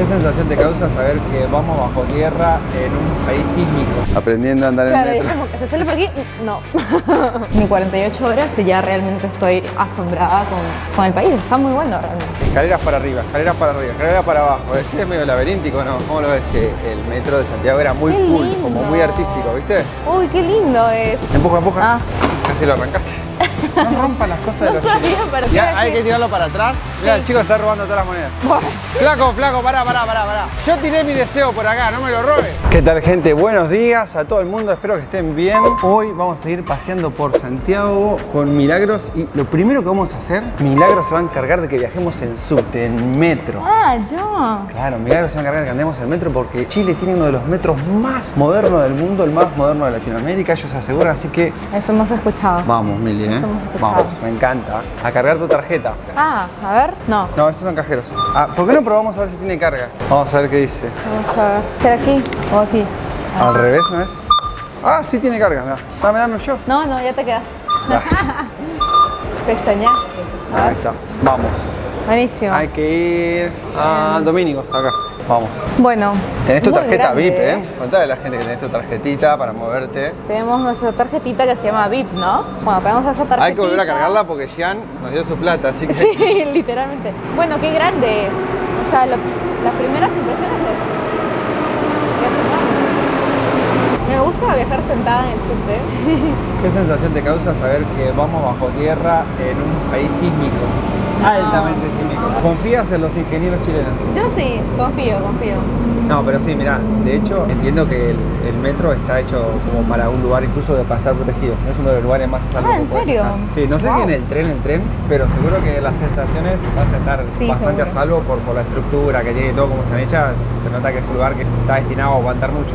¿Qué sensación te causa saber que vamos bajo tierra en un país sísmico? Aprendiendo a andar en Claro, es metro. como que se sale por aquí, no. Ni 48 horas y ya realmente estoy asombrada con, con el país. Está muy bueno realmente. Escaleras para arriba, escaleras para arriba, escaleras para abajo. Es es medio laberíntico, ¿no? ¿Cómo lo ves? Que el metro de Santiago era muy Qué cool, lindo. como muy artístico, ¿viste? Uy, qué lindo es. Empuja, empuja. Ah. Casi lo arrancaste. No rompas las cosas de No los sabía chicos. para qué Ya, hay que tirarlo para atrás. Mira, el chico está robando todas las monedas. Flaco, flaco, pará, pará, pará, pará. Yo tiré mi deseo por acá, no me lo robes. ¿Qué tal, gente? Buenos días a todo el mundo, espero que estén bien. Hoy vamos a ir paseando por Santiago con Milagros y lo primero que vamos a hacer, Milagros se va a encargar de que viajemos en subte, en metro. Ah, yo. Claro, Milagros se va a encargar de que andemos en metro porque Chile tiene uno de los metros más modernos del mundo, el más moderno de Latinoamérica, ellos se aseguran, así que Eso hemos escuchado. vamos, Mili, ¿eh? Eso hemos escuchado. Vamos, me encanta. A cargar tu tarjeta. Ah, a ver. No. No, esos son cajeros. Ah, ¿por qué no probamos a ver si tiene carga? Vamos a ver qué dice. Vamos a ver. ¿Será aquí o aquí? Al revés, ¿no es? Ah, sí tiene carga, mirá. Dame, dame yo. No, no, ya te quedas. Pestañaste. Ahí está. Vamos. Buenísimo. Hay que ir a Domínicos, acá. Vamos. Bueno. Tenés tu tarjeta grande, VIP, ¿eh? Contale a la gente que tenés tu tarjetita para moverte. Tenemos nuestra tarjetita que se llama VIP, ¿no? Bueno, tenemos esa tarjetita. Hay que volver a cargarla porque Jean nos dio su plata, así que... Sí, literalmente. Bueno, qué grande es. O sea, lo- las primeras impresiones es... es enorme. Me gusta viajar sentada en el subte. ¿Qué sensación te causa saber que vamos bajo tierra en un país sísmico? Altamente sísmico. ¿Confías en los ingenieros chilenos? Yo sí, confío, confío. No, pero sí, mira, de hecho entiendo que el, el metro está hecho como para un lugar incluso de, para estar protegido. Es uno de los lugares más a salvo Ah, ¿en serio? Sí, no sé si en el tren, el tren, pero seguro que las estaciones vas a estar Sí, bastante seguro. a salvo por, por la estructura que tiene y todo como están hechas. Se nota que es un lugar que está destinado a aguantar mucho.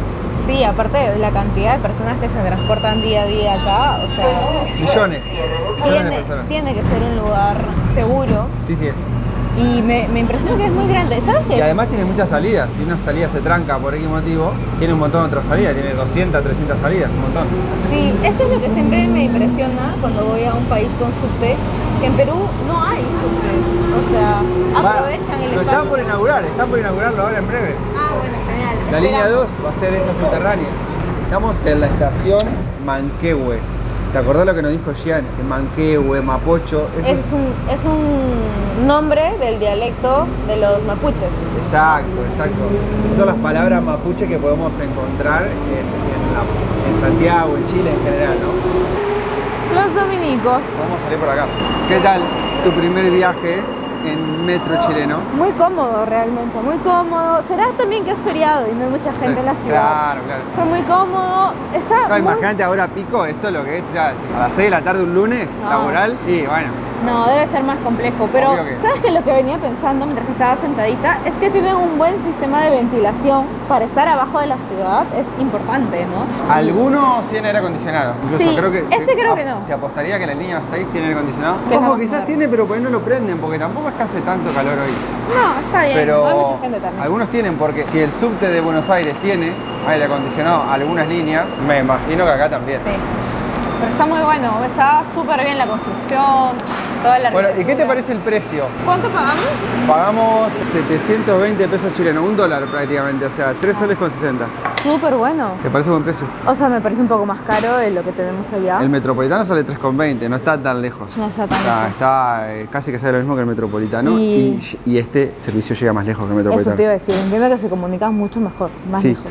Sí, aparte de la cantidad de personas que se transportan día a día acá, o sea, Millones, millones de tiene, personas. tiene que ser un lugar seguro Sí, sí es. y me, me impresiona que es muy grande. ¿Sabes qué? Y además tiene muchas salidas. Si una salida se tranca por X motivo, tiene un montón de otras salidas. Tiene 200, 300 salidas, un montón. Sí, eso es lo que siempre me impresiona cuando voy a un país con subte, que en Perú no hay subtes. O sea, aprovechan el Lo espacio. están por inaugurar, están por inaugurarlo ahora en breve. Ah, bueno. La línea Esperamos. 2 va a ser esa subterránea. Estamos en la estación Manquehue. ¿Te acordás lo que nos dijo Gian? Que Manquehue, Mapocho, eso Es un, es un nombre del dialecto de los mapuches. Exacto, exacto. Esas son las palabras mapuche que podemos encontrar en, en la- en Santiago, en Chile en general, ¿no? Los dominicos. Vamos a salir por acá. ¿Qué tal tu primer viaje en metro chileno? Muy cómodo realmente, muy cómodo. Será también que es feriado y no hay mucha gente en la ciudad. Claro, claro. Fue muy cómodo. Está No, muy- imagínate ahora pico, esto es lo que es ya, a las 6 de la tarde un lunes, No. laboral, y bueno, No, debe ser más complejo. Pero, que- ¿sabes qué? Lo que venía pensando mientras que estaba sentadita es que tienen un buen sistema de ventilación para estar abajo de la ciudad. Es importante, ¿no? algunos tienen aire acondicionado. Incluso Sí, creo que este creo que no. Te apostaría que la línea 6 tiene aire acondicionado. Que Ojo, quizás tiene, pero por ahí no lo prenden, porque tampoco es que hace tanto calor hoy. No, está bien. Pero hay mucha gente también. algunos tienen, porque si el subte de Buenos Aires tiene aire acondicionado, algunas líneas, me imagino que acá también. Sí. Pero está muy bueno. Está súper bien la construcción, toda la Bueno, ¿y qué te parece el precio? ¿Cuánto pagamos? Pagamos 720 pesos chilenos, un dólar prácticamente, o sea, 3 soles con 60. Súper bueno. ¿Te parece buen precio? O sea, me parece un poco más caro de lo que tenemos allá. El metropolitano sale 3,20, no está tan lejos. No está tan O sea, lejos. está eh, casi que sale lo mismo que el metropolitano Y- y, y este servicio llega más lejos que el Eso metropolitano. te iba a decir. Entiendo que se comunican mucho mejor, más Sí. lejos.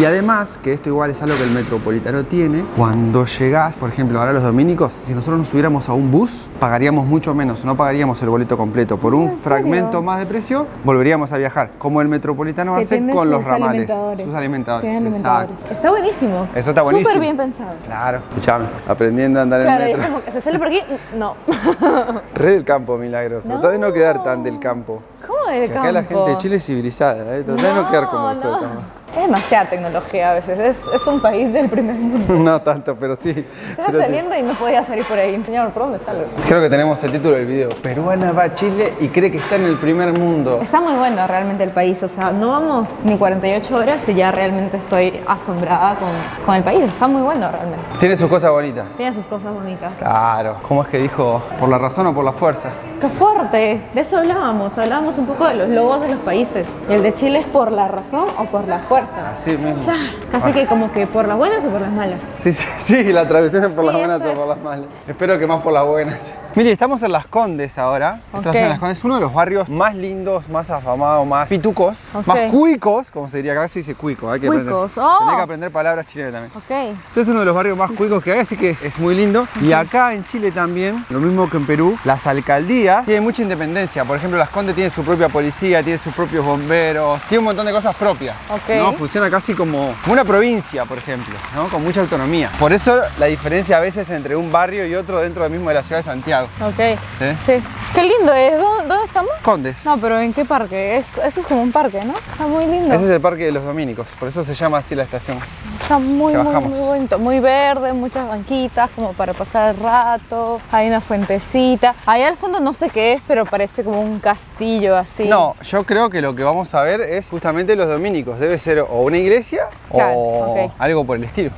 Y además, que esto igual es algo que el metropolitano tiene, cuando llegás, por ejemplo, ahora los dominicos, si nosotros nos subiéramos a un bus, pagaríamos mucho menos, no pagaríamos el boleto completo. Por un fragmento más de precio, volveríamos a viajar, como el metropolitano Que hace con los ramales. alimentadores. Sus alimentadores. Tiene alimentadores. exacto. Está buenísimo. Eso está buenísimo. Súper bien pensado. Claro, escuchame, aprendiendo a andar Claro, en metro. que se sale por aquí. No. Re del campo, milagros. Tratá de no quedar tan del campo. ¿Cómo del Que acá la campo? gente de Chile es civilizada, ¿eh? De no quedar como No, nosotros. no. Es demasiada tecnología a veces. Es, es un país del primer mundo. no tanto, pero sí. Estás pero sí. saliendo y no podías salir por ahí. Señor, ¿por dónde salgo? Creo que tenemos el título del video. Peruana va a Chile y cree que está en el primer mundo. Está muy bueno realmente el país. O sea, no vamos ni 48 horas y ya realmente estoy asombrada con, con el país. Está muy bueno realmente. Tiene sus cosas bonitas. Tiene sus cosas bonitas. Claro. ¿Cómo es que dijo? ¿Por la razón o por la fuerza? ¡Qué fuerte! De eso hablábamos. Hablábamos un poco de los logos de los países. ¿El de Chile es por la razón o por la fuerza? Así mismo. Sea, casi que como que por las buenas o por las malas. Sí, sí, sí, la traducción es por Sí, las buenas o por las malas. Espero que más por las buenas. Mire, estamos en Las Condes ahora. Estamos Ok. en Las Condes, uno de los barrios más lindos, más afamados, más pitucos, más cuicos, como se diría acá, se dice cuico. Hay que Cuicos, aprender. oh. Tenés que aprender palabras chilenas también. Ok. Este es uno de los barrios más cuicos que hay, así que es muy lindo. Y acá en Chile también, lo mismo que en Perú, las alcaldías tienen mucha independencia. Por ejemplo, Las Condes tiene su propia policía, tiene sus propios bomberos, tiene un montón de cosas propias. Ok. ¿No? Funciona casi como, una provincia, por ejemplo, ¿no? con mucha autonomía. Por eso la diferencia a veces entre un barrio y otro dentro del mismo de la ciudad de Santiago. Ok. ¿Sí? Sí. Qué lindo es. ¿Dó- ¿Dónde, estamos? Condes. No, pero ¿en qué parque? Es, eso es como un parque, ¿no? Está muy lindo. Ese es el Parque de los Dominicos, por eso se llama así la estación. Está muy, muy, muy bonito. Muy verde, muchas banquitas como para pasar el rato. Hay una fuentecita. Ahí al fondo no sé qué es, pero parece como un castillo así. No, yo creo que lo que vamos a ver es justamente los dominicos. Debe ser o una iglesia Claro, o ok. algo por el estilo.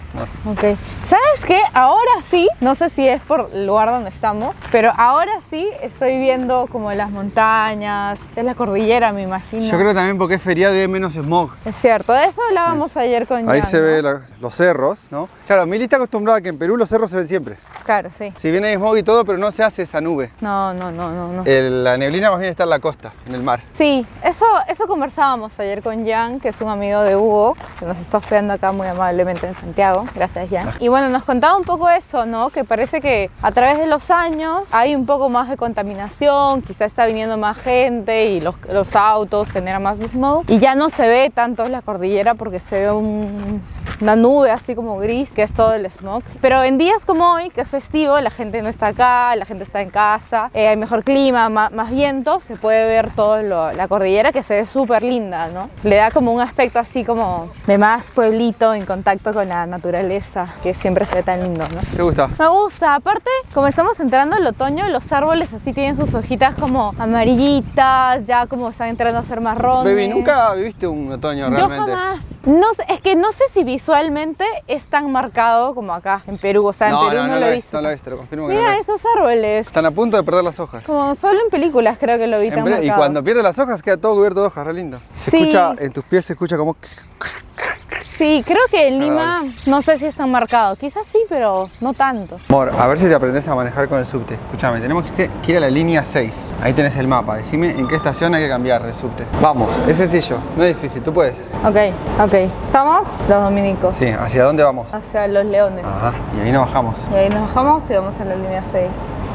Ok. ¿Sabes qué? Ahora sí, no sé si es por el lugar donde estamos, pero ahora sí estoy viendo como las montañas, es la cordillera, me imagino. Yo creo también porque es feriado y hay menos smog. Es cierto, de eso hablábamos ayer con Ahí Jan, se ¿no? ve la- los cerros, ¿no? Claro, Mili está acostumbrada a que en Perú los cerros se ven siempre. Claro, sí. Si bien hay smog y todo, pero no se hace esa nube. No, no, no, no, no. El- la neblina más bien está en la costa, en el mar. Sí, eso, eso conversábamos ayer con Jan, que es un amigo de Hugo, que nos está hospedando acá muy amablemente en Santiago. Gracias, Jan. Y bueno, nos contaba un poco eso, ¿no? Que parece que a través de los años hay un poco más de contaminación, quizá está viniendo más gente y los, los autos generan más smog. Y ya no se ve tanto la cordillera porque se ve un- una nube así como gris, que es todo el smog. Pero en días como hoy, que es festivo, la gente no está acá, la gente está en casa, eh, hay mejor clima, ma- más, viento, se puede ver toda la cordillera que se ve súper linda, ¿no? Le da como un aspecto así como de más pueblito en contacto con la naturaleza, que siempre se ve tan lindo, ¿no? ¿Te gusta? Me gusta, aparte, como estamos entrando al otoño, los árboles así tienen sus hojitas como amarillitas, ya como están entrando a ser marrones. Baby, ¿nunca viviste un otoño Yo realmente? jamás. No sé, es que no sé si visualmente es tan marcado como acá en Perú. O sea, en No, Perú no, no, no lo he visto. no lo es, te lo confirmo que Mira esos árboles. Están a punto de perder las hojas. Como solo en películas creo que lo vi En tan bre- marcado. y cuando pierde las hojas queda todo cubierto de hojas, re lindo. Se Sí. escucha, en tus pies se escucha como... Sí, creo que en Lima Agradable. no sé si es tan marcado. Quizás sí, pero no tanto. Amor, a ver si te aprendes a manejar con el subte. Escúchame, tenemos que que ir a la línea 6. Ahí tenés el mapa. Decime en qué estación hay que cambiar de subte. Vamos, es sencillo, no es difícil, tú puedes. Ok, ok. ¿Estamos? Los dominicos. Sí, ¿hacia dónde vamos? Hacia los leones. Ajá, y ahí nos bajamos. Y ahí nos bajamos y vamos a la línea 6.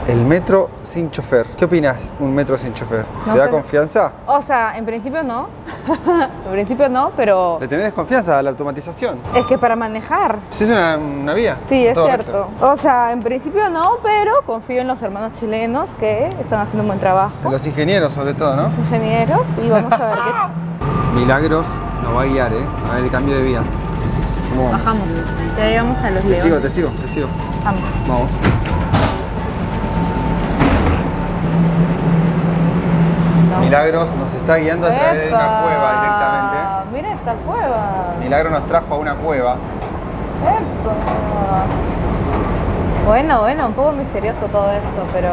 El metro sin chofer. ¿Qué opinas un metro sin chofer? No ¿Te da confianza? O sea, en principio no. en principio no, pero ¿Le tenés desconfianza a la automatización? es que para manejar Si es una, una vía. Sí, es cierto. O sea, en principio no, pero confío en los hermanos chilenos que están haciendo un buen trabajo. Los ingenieros sobre todo, ¿no? Los ingenieros y vamos a ver qué Milagros nos va a guiar, ¿eh? A ver el cambio de vía. ¿Cómo vamos? bajamos. Ya llegamos a los Te leones. sigo, te sigo, te sigo. Vamos. Vamos. Milagros nos está guiando a través de una cueva directamente. Mira esta cueva. Milagro nos trajo a una cueva. ¡Epa! Bueno, bueno, un poco misterioso todo esto, pero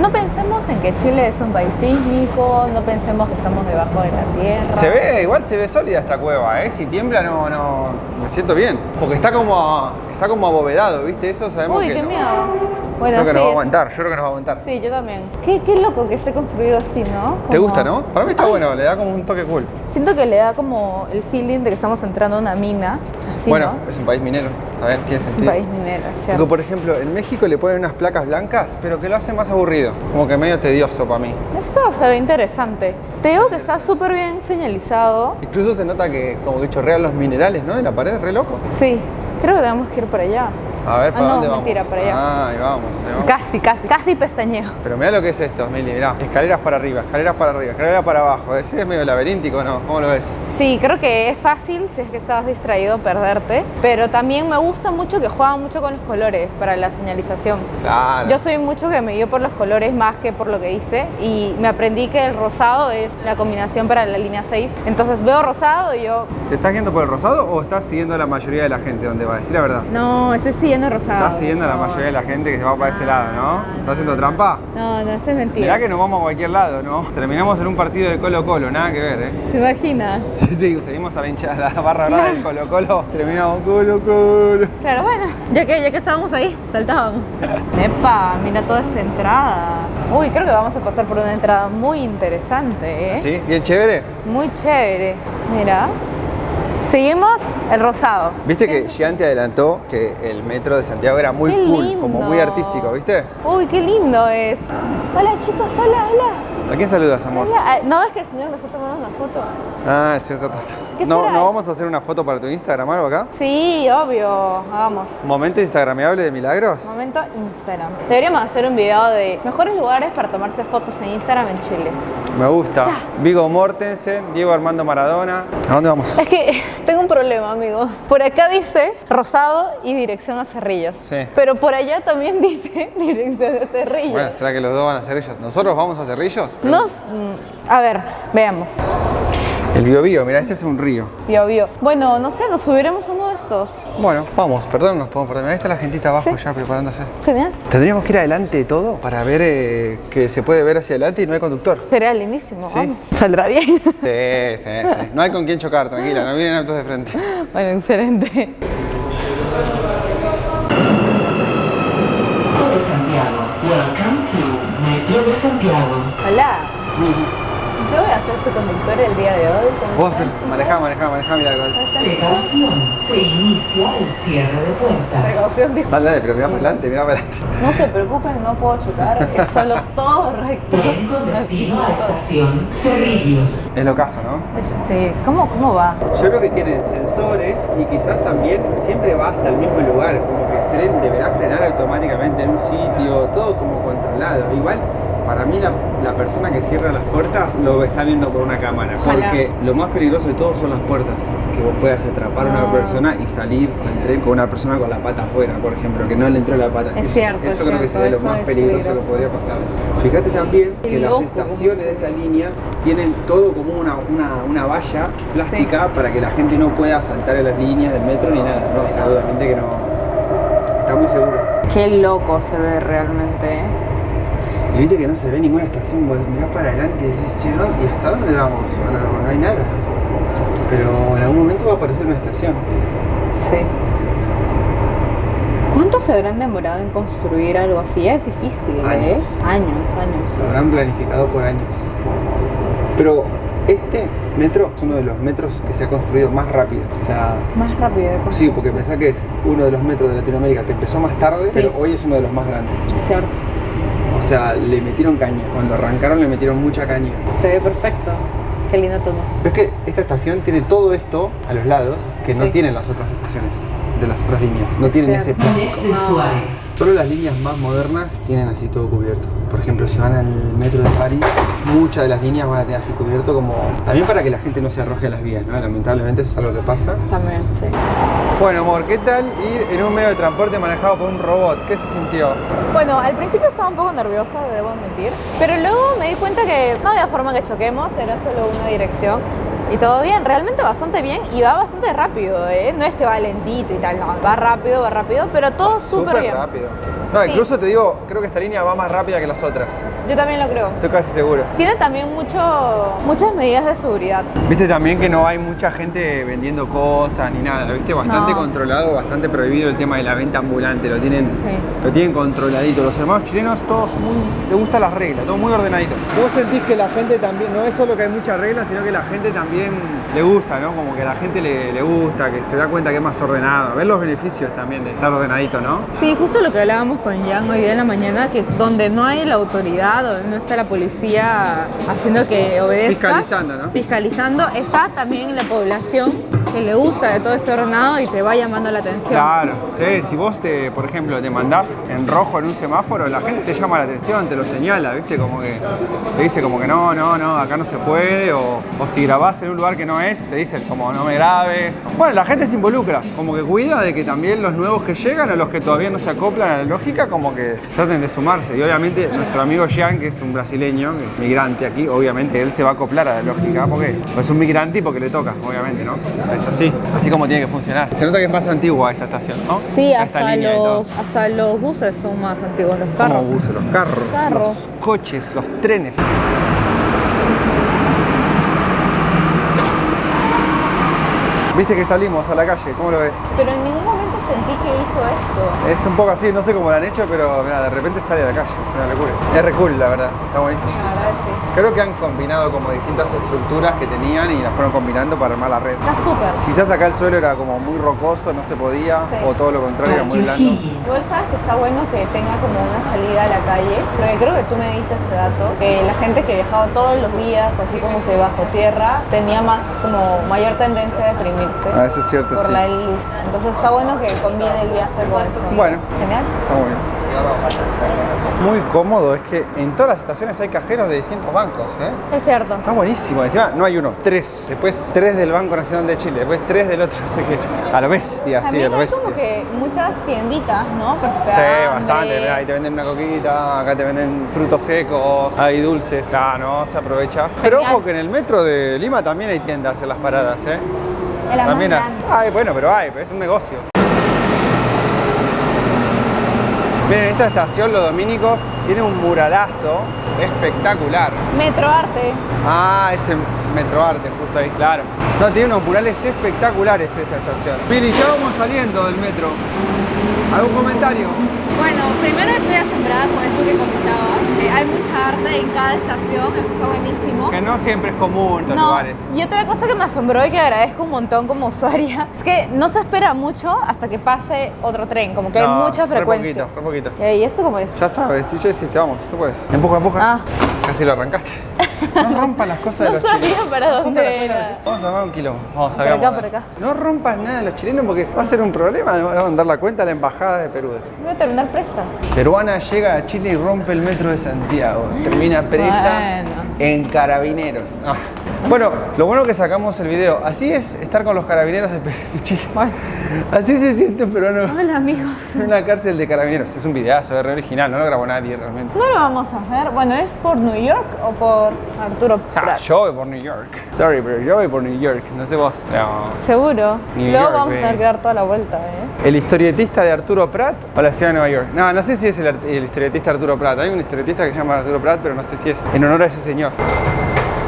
no pensemos en que Chile es un país sísmico, no pensemos que estamos debajo de la tierra. Se ve, igual se ve sólida esta cueva, ¿eh? Si tiembla no, no, me siento bien. Porque está como, está como abovedado, ¿viste? Eso sabemos Uy, que qué no- miedo. Bueno, Creo que sí, nos va a aguantar, yo creo que nos va a aguantar. Sí, yo también. Qué, qué loco que esté construido así, ¿no? ¿Te gusta, no? Para mí está Ay, bueno, le da como un toque cool. Siento que le da como el feeling de que estamos entrando a una mina. Así, bueno, ¿no? es un país minero, a ver, tiene Es un sentido. país minero, cierto. por ejemplo, en México le ponen unas placas blancas, pero que lo hace más aburrido. Como que medio tedioso para mí. Esto se ve interesante. Te digo que está súper bien señalizado. Incluso se nota que como que chorrean los minerales, ¿no? De la pared, re loco. Sí, creo que tenemos que ir por allá. A ver, ¿para ah, no, dónde vamos? mentira, para allá. Ah, ahí vamos, ahí vamos. Casi, casi, casi pestañeo. Pero mira lo que es esto, Mili, mirá. Escaleras para arriba, escaleras para arriba, escaleras para abajo. ¿Ese es medio laberíntico no? ¿Cómo lo ves? Sí, creo que es fácil si es que estás distraído perderte, pero también me gusta mucho que juegan mucho con los colores para la señalización. Claro. Yo soy mucho que me guío por los colores más que por lo que hice y me aprendí que el rosado es la combinación para la línea 6. Entonces veo rosado y yo, ¿Te estás yendo por el rosado o estás siguiendo a la mayoría de la gente donde va? Decir la verdad. no, estoy siguiendo rosado. Estás siguiendo a la mayoría de la gente que se va para ese lado, ¿no? Ah, ¿Estás haciendo trampa? No, no, eso es mentira. Mirá que nos vamos a cualquier lado, ¿no? Terminamos en un partido de Colo Colo, nada que ver, ¿eh? ¿Te imaginas? Sí, sí, seguimos a la hinchada, la barra brava del Colo Colo, terminamos Colo Colo. Claro, bueno, ya que, ya que estábamos ahí, saltábamos. Epa, mira toda esta entrada. Uy, creo que vamos a pasar por una entrada muy interesante, ¿eh? ¿Sí? ¿Bien chévere? Muy chévere. Mira. Seguimos el rosado. Viste que Gian te adelantó que el metro de Santiago era muy Qué cool, lindo. como muy artístico, ¿viste? Uy, qué lindo es. Hola chicos, hola, hola. ¿A quién saludas, amor? Hola. Ah, ¿No ves que el señor me está tomando una foto? Ah, es cierto. ¿Qué ¿No, será? ¿No vamos a hacer una foto para tu Instagram algo acá? Sí, obvio. Hagamos. ¿Momento instagrameable de milagros? Momento Instagram. Deberíamos hacer un video de mejores lugares para tomarse fotos en Instagram en Chile. Me gusta. Vigo Mortensen, Diego Armando Maradona. ¿A dónde vamos? Es que tengo un problema, amigos. Por acá dice Rosado y dirección a Cerrillos. Sí. Pero por allá también dice dirección a Cerrillos. Bueno, ¿será que los dos van a Cerrillos? ¿Nosotros vamos a Cerrillos? Nos, mm, a ver, veamos. El Bio Bio, mira, este es un río. Vio, vio. Bueno, no sé, nos subiremos a uno de estos. Bueno, vamos, perdón, nos podemos perder. Ahí está la gentita abajo Sí. ya preparándose. Genial. Tendríamos que ir adelante de todo para ver eh, que se puede ver hacia adelante y no hay conductor. Sería lindísimo, Sí. vamos. Saldrá bien. Sí, sí, sí. No hay con quién chocar, tranquila, no vienen autos de frente. bueno, excelente. Metro de Santiago. Welcome to Metro de Santiago. Hola. Ser su conductor el día de hoy. ¿cómo Vos manejá, manejá, manejá, mira. Precaución. Se inicia el cierre de puertas. Precaución, dijo. Dale, dale, pero mira para adelante, mira para adelante. No se preocupen, no puedo chocar, es solo todo recto. Tren con destino a estación Cerrillos. Es lo caso, ¿no? Sí, ¿cómo, cómo va? Yo creo que tiene sensores y quizás también siempre va hasta el mismo lugar, como que fren, deberá frenar automáticamente en un sitio, todo como controlado. Igual, para mí la, la persona que cierra las puertas lo está viendo por una cámara, Ojalá. porque lo más peligroso de todo son las puertas, que vos puedas atrapar a una Ah. persona y salir con el tren con una persona con la pata afuera, por ejemplo, que no le entró la pata. Es Eso- cierto, Eso es creo que cierto, sería lo más es peligroso, peligroso. que podría pasar. Fíjate también que las estaciones de esta línea tienen todo como una, una, una valla plástica para que la gente no pueda saltar en las líneas del metro ni nada. No, o sea, obviamente que no. Está muy seguro. Qué loco se ve realmente, ¿eh? Y viste que no se ve ninguna estación, vos mirás para adelante y decís, che, ¿dónde- ¿y hasta dónde vamos? Bueno, no, no hay nada. Pero en algún momento va a aparecer una estación. Sí. ¿Cuánto se habrán demorado en construir algo así? Es difícil, ¿eh? Años. Años, años. Lo habrán planificado por años. Pero este metro es uno de los metros que se ha construido más rápido. O sea, Más rápido de construir. sí, porque pensá que es uno de los metros de Latinoamérica que empezó más tarde, pero hoy es uno de los más grandes. Es cierto. O sea, le metieron caña. Cuando arrancaron le metieron mucha caña. Se ve perfecto. Qué lindo tono. Ves que esta estación tiene todo esto a los lados que no tienen las otras estaciones de las otras líneas. No tienen ese plástico. Suárez. Solo las líneas más modernas tienen así todo cubierto. Por ejemplo, si van al metro de París, muchas de las líneas van a tener así cubierto como... También para que la gente no se arroje a las vías, ¿no? Lamentablemente eso es algo que pasa. También, sí. Bueno, amor, ¿qué tal ir en un medio de transporte manejado por un robot? ¿Qué se sintió? Bueno, al principio estaba un poco nerviosa, debo admitir, pero luego me di cuenta que no había forma que choquemos, era solo una dirección y todo bien, realmente bastante bien y va bastante rápido, ¿eh? No es que va lentito y tal, no, va rápido, va rápido, pero todo súper bien. rápido. No, Sí. incluso te digo, creo que esta línea va más rápida que las otras. Yo también lo creo. Estoy casi seguro. Tiene también mucho, muchas medidas de seguridad. Viste también que no hay mucha gente vendiendo cosas ni nada, viste, bastante No. controlado, bastante prohibido el tema de la venta ambulante, lo tienen, Sí. lo tienen controladito. Los hermanos chilenos todos muy, les gustan las reglas, todo muy ordenadito. Vos sentís que la gente también, no es solo que hay muchas reglas, sino que la gente también le gusta, ¿no? Como que la gente le, le gusta, que se da cuenta que es más ordenado. Ver los beneficios también de estar ordenadito, ¿no? Sí, justo lo que hablábamos con Jan hoy día en la mañana, que donde no hay la autoridad, donde no está la policía haciendo que obedezca. Fiscalizando, ¿no? Fiscalizando, está también la población que le gusta de todo este ordenado y te va llamando la atención. Claro, sí, si vos te, por ejemplo, te mandás en rojo en un semáforo, la gente te llama la atención, te lo señala, ¿viste? Como que te dice como que no, no, no, acá no se puede, o, si grabás en un lugar que no es, te dicen como no me grabes. Bueno, la gente se involucra, como que cuida de que también los nuevos que llegan o los que todavía no se acoplan a la lógica, como que traten de sumarse. Y obviamente nuestro amigo Jean, que es un brasileño, que es migrante aquí, obviamente él se va a acoplar a la lógica, porque es un migrante y porque le toca, obviamente, ¿no? Es así, así como tiene que funcionar. Se nota que es más antigua esta estación, ¿no? Sí, hasta los, hasta los buses son más antiguos, los ¿Cómo carros. buses? Los carros, Carros. los coches, los trenes. Viste que salimos a la calle, ¿cómo lo ves? Pero en ningún momento sentí que hizo esto. Es un poco así, no sé cómo lo han hecho, pero mira, de repente sale a la calle, es una locura. Es re cool, la verdad, está buenísimo. La verdad sí. Creo que han combinado como distintas estructuras que tenían y las fueron combinando para armar la red. Está súper. Quizás acá el suelo era como muy rocoso, no se podía, Sí. o todo lo contrario, era muy blando. Igual sabes que está bueno que tenga como una salida a la calle, porque creo que tú me dices ese dato, que la gente que viajaba todos los días, así como que bajo tierra, tenía más como mayor tendencia a deprimirse Ah, eso es cierto, por sí. la luz. Entonces está bueno que combine el viaje con eso. Bueno. Genial. Está muy bien. Muy cómodo, es que en todas las estaciones hay cajeros de distintos bancos, ¿eh? Es cierto. Está buenísimo. Encima no hay uno, tres. Después tres del Banco Nacional de Chile. Después tres del otro. Así que a lo bestia, sí, a También lo bestia. como que muchas tienditas, ¿no? Por te Sí, bastante. ahí te venden una coquita, acá te venden frutos secos, hay dulces. Ah, no, se aprovecha. Pero ojo que en el metro de Lima también hay tiendas en las paradas, ¿eh? También hay. Ay, bueno, pero hay, es un negocio. Miren, esta estación, Los Dominicos, tiene un muralazo espectacular. Metroarte. Ah, ese Metroarte, justo ahí, claro. No, tiene unos murales espectaculares esta estación. Pili, ya vamos saliendo del metro. ¿Algún comentario? Bueno, primero estoy asombrada con eso que comentabas. Eh, hay mucha arte en cada estación, eso está buenísimo. Que no siempre es común estos No, lugares. y otra cosa que me asombró y que agradezco un montón como usuaria es que no se espera mucho hasta que pase otro tren, como que No, hay mucha re frecuencia. poquito, re poquito. Eh, ¿Y esto cómo es? Ya sabes, si ya hiciste, vamos, tú puedes. Empuja, empuja. Ah. Casi lo arrancaste. No rompas las cosas No de los sabía chilenos. para dónde era. Vamos a armar un quilombo. Vamos, Por acá, salgamos. por acá. No rompas nada de los chilenos porque va a ser un problema. Van a mandar la cuenta a la embajada de Perú. Voy a terminar presta. Peruana llega a Chile y rompe el metro de Santiago. Termina presa Bueno. en carabineros. Ah. Bueno, lo bueno que sacamos el video. Así es estar con los carabineros de, Chile. Bueno. Así se siente peruano Hola amigos. en una cárcel de carabineros. Es un videazo, es re original, no lo grabó nadie realmente. No lo vamos a hacer. Bueno, ¿es por New York o por Arturo Ah, Prat? yo voy por New York. Sorry, pero yo voy por New York. No sé vos. No. Seguro. New Luego York, vamos a baby. tener que dar toda la vuelta, ¿eh? ¿El historietista de Arturo Prat o la ciudad de Nueva York? No, no sé si es el, el historietista Arturo Prat. Hay un historietista que se llama Arturo Prat, pero no sé si es en honor a ese señor.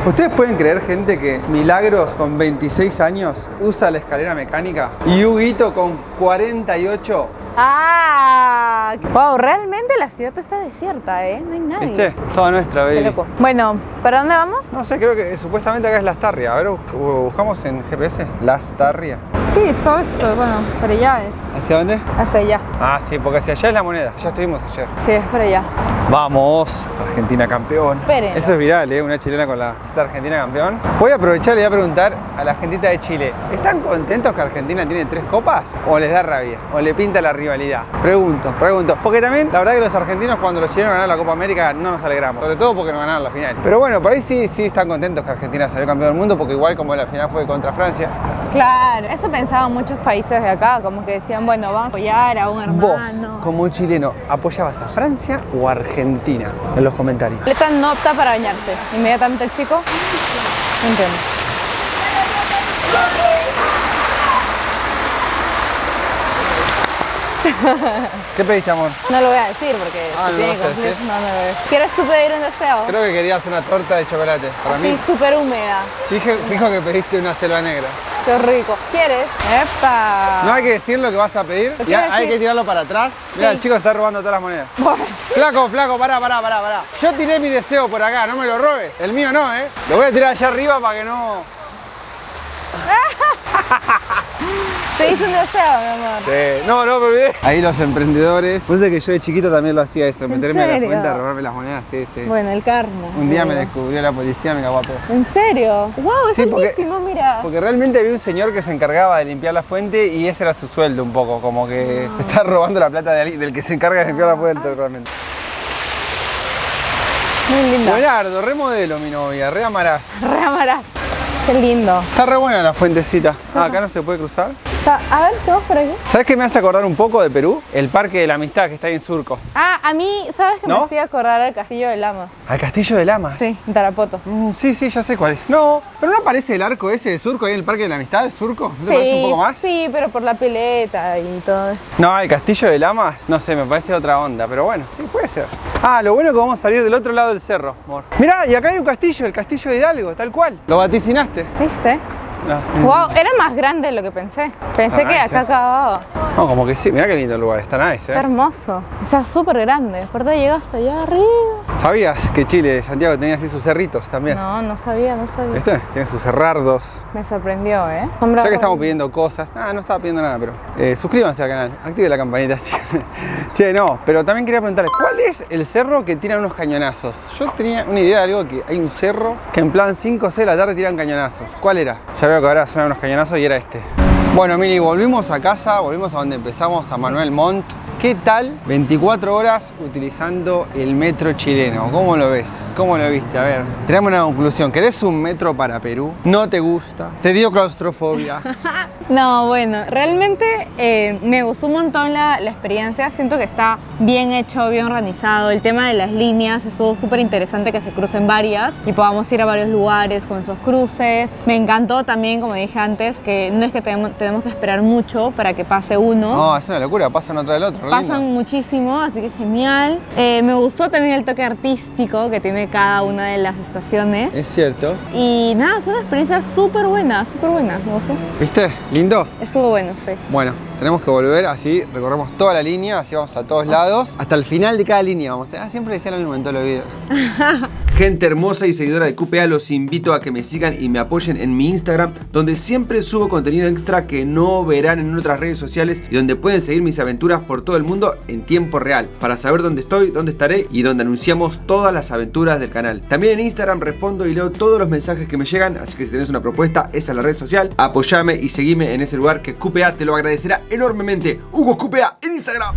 ¿Ustedes pueden creer, gente, que Milagros con 26 años usa la escalera mecánica y Huguito con 48? ¡Ah! Wow, realmente la ciudad está desierta, ¿eh? No hay nadie. ¿Viste? Toda nuestra, Qué baby. loco. Bueno, ¿para dónde vamos? No sé, creo que supuestamente acá es Las Tarria. A ver, bus- buscamos en GPS. Las Tarria. Sí, todo esto, bueno, para allá es. ¿Hacia dónde? Hacia allá. Ah, sí, porque hacia allá es la moneda. Ya estuvimos ayer. Sí, es para allá. Vamos, Argentina campeón. Eso es viral, ¿eh? Una chilena con la Argentina campeón. Voy a aprovechar y voy a preguntar a la gentita de Chile: ¿están contentos que Argentina tiene tres copas? ¿O les da rabia? ¿O le pinta la rivalidad? Pregunto, pregunto. Porque también, la verdad que los argentinos, cuando los chilenos ganaron la Copa América, no nos alegramos. Sobre todo porque no ganaron la final. Pero bueno, por ahí sí, sí están contentos que Argentina salió campeón del mundo, porque igual como la final fue contra Francia, Claro, eso pensaban muchos países de acá, como que decían, bueno, vamos a apoyar a un hermano. vos, como chileno, ¿apoyabas a Francia o a Argentina? En los comentarios. Leta no opta para bañarse. Inmediatamente el chico. No entiendo. ¿Qué pediste, amor? No lo voy a decir porque Ah, se ¿no tiene conflicto. No, no lo voy a decir. ¿Quieres tú pedir un deseo? Creo que querías una torta de chocolate. Para Sí, mí. súper húmeda. Fije- fijo que pediste una selva negra. Qué rico. ¿Quieres? ¡Epa! No hay que decir lo que vas a pedir. Lo y hay decir. que tirarlo para atrás. Mira, Sí. el chico está robando todas las monedas. Flaco, flaco, pará, pará, pará, pará. Yo tiré mi deseo por acá, no me lo robes. El mío no, ¿eh? Lo voy a tirar allá arriba para que no. Te hice un deseo, mi amor. Sí. No, no me olvidé. Ahí los emprendedores. Vos sabés que yo de chiquito también lo hacía eso, meterme a la serio? fuente a robarme las monedas. Sí, sí. Bueno, el karma. Un día me descubrió la policía, me cagó a pedo. ¿En serio? ¡Wow! Es Sí, porque- altísimo, mira. Porque realmente había un señor que se encargaba de limpiar la fuente y ese era su sueldo un poco, como que Ah. está robando la plata de alguien- del que se encarga de limpiar la fuente realmente. Muy lindo. Buenardo, remodelo mi novia, re amarás. Re amarás. Qué lindo. Está re buena la fuentecita. Ah, acá no se puede cruzar. Está- A ver, ¿se por aquí? ¿Sabes qué me hace acordar un poco de Perú? El Parque de la Amistad que está ahí en Surco. Ah, a mí, ¿sabes ¿No? me hacía acordar al castillo de Lamas? Al Castillo de Lamas. Sí, en Tarapoto. Mm, sí, sí, ya sé cuál es. No, pero no aparece el arco ese de Surco ahí en el Parque de la Amistad, de Surco. ¿No te parece un poco más? Sí, pero por la pileta y todo eso. No, el Castillo de Lamas, no sé, me parece otra onda, pero bueno, sí, puede ser. Ah, lo bueno es que vamos a salir del otro lado del cerro, amor. Mirá, y acá hay un castillo, el Castillo de Hidalgo, tal cual. ¿Lo vaticinaste? ¿Viste? Wow, era más grande de lo que pensé. Pensé Está que nice, acá eh. acababa. No, como que sí, mirá qué lindo el lugar, está nice, Es ¿eh? hermoso. O sea, súper grande. Aparte llegaste allá arriba. ¿Sabías que Chile, Santiago, tenía así sus cerritos también? No, no sabía, no sabía. ¿Viste? Tiene sus cerrardos. Me sorprendió, ¿eh? Ya que estamos pidiendo cosas, ah, no estaba pidiendo nada, pero eh, suscríbanse al canal, active la campanita. che, no, pero también quería preguntarles, ¿cuál es el cerro que tiran unos cañonazos? Yo tenía una idea de algo que hay un cerro que en plan 5 o 6 de la tarde tiran cañonazos. ¿Cuál era? Ya veo que ahora suenan unos cañonazos y era este. Bueno, Mili, volvimos a casa, volvimos a donde empezamos, a Manuel Montt. ¿Qué tal 24 horas utilizando el metro chileno? ¿Cómo lo ves? ¿Cómo lo viste? A ver, tenemos una conclusión. ¿Querés un metro para Perú? ¿No te gusta? ¿Te dio claustrofobia? No, bueno, realmente eh, me gustó un montón la, la experiencia. Siento que está bien hecho, bien organizado. El tema de las líneas estuvo súper interesante que se crucen varias y podamos ir a varios lugares con esos cruces. Me encantó también, como dije antes, que no es que tenemos, tenemos que esperar mucho para que pase uno. No, es una locura, pasan otra del otro. Pasan muchísimo, así que genial. Eh, me gustó también el toque artístico que tiene cada una de las estaciones. Es cierto. Y nada, fue una experiencia súper buena, súper buena, me gustó. ¿Viste? ¿Lindo? Estuvo bueno, sí. Bueno, tenemos que volver así, recorremos toda la línea, así vamos a todos lados, hasta el final de cada línea vamos. Ah, siempre decía lo mismo en todos los videos. Gente hermosa y seguidora de QPA, los invito a que me sigan y me apoyen en mi Instagram, donde siempre subo contenido extra que no verán en otras redes sociales y donde pueden seguir mis aventuras por todo el mundo en tiempo real, para saber dónde estoy, dónde estaré y donde anunciamos todas las aventuras del canal. También en Instagram respondo y leo todos los mensajes que me llegan, así que si tenés una propuesta, esa es la red social, apoyame y seguime en ese lugar que QPA te lo agradecerá enormemente. Hugo QPA en Instagram.